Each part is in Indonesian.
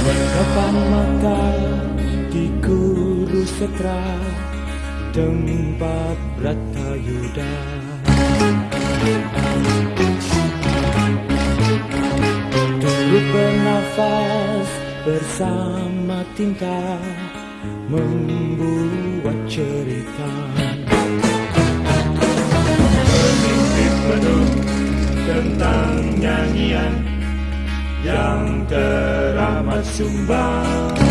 Berdepan mata di kurus setra tempat Bratayuda Turut bernafas bersama tinta membuat cerita. Tentang nyanyian yang teramat sumbang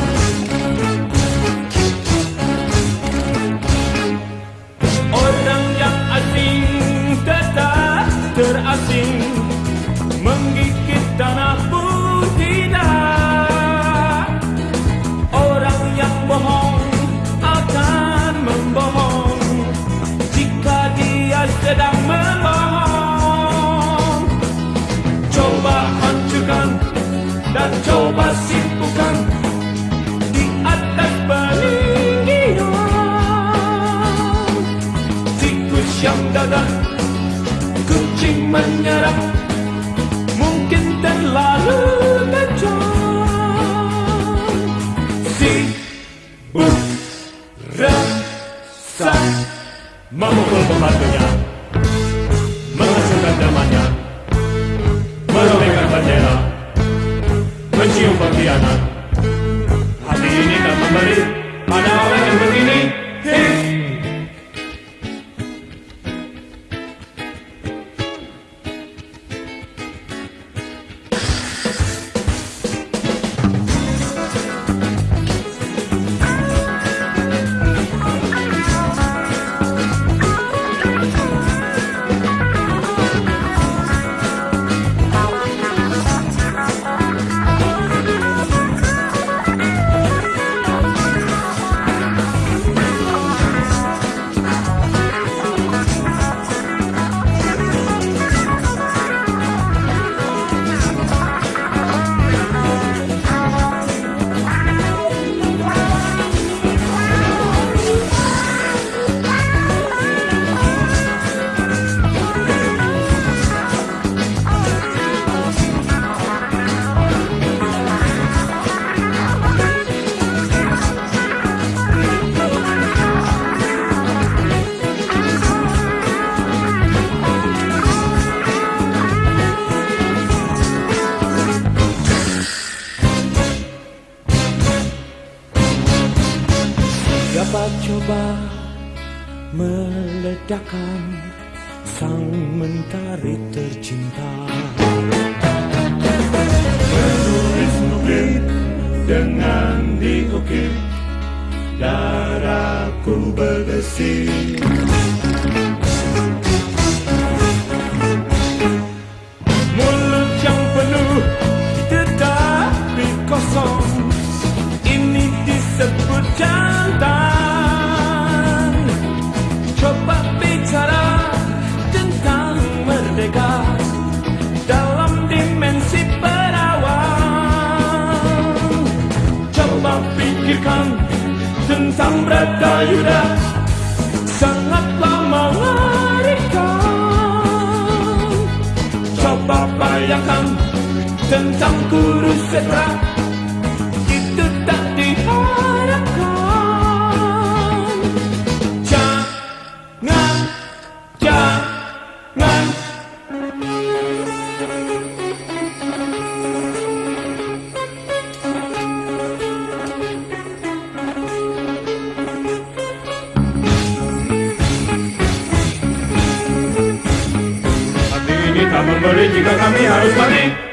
dadah kucing menyerang. Mungkin terlalu tajam si rasa memukul pembantunya. Menghancurkan temannya merobekkan bendera. Mencium pengkhianat. Coba meledakkan sang mentari tercinta. Menulis bukit dengan diukir darahku bergesit tentang Bratayuda Sangatlah mengerikan Coba bayangkan tentang Kurusetra kita memberi jika kami harus mati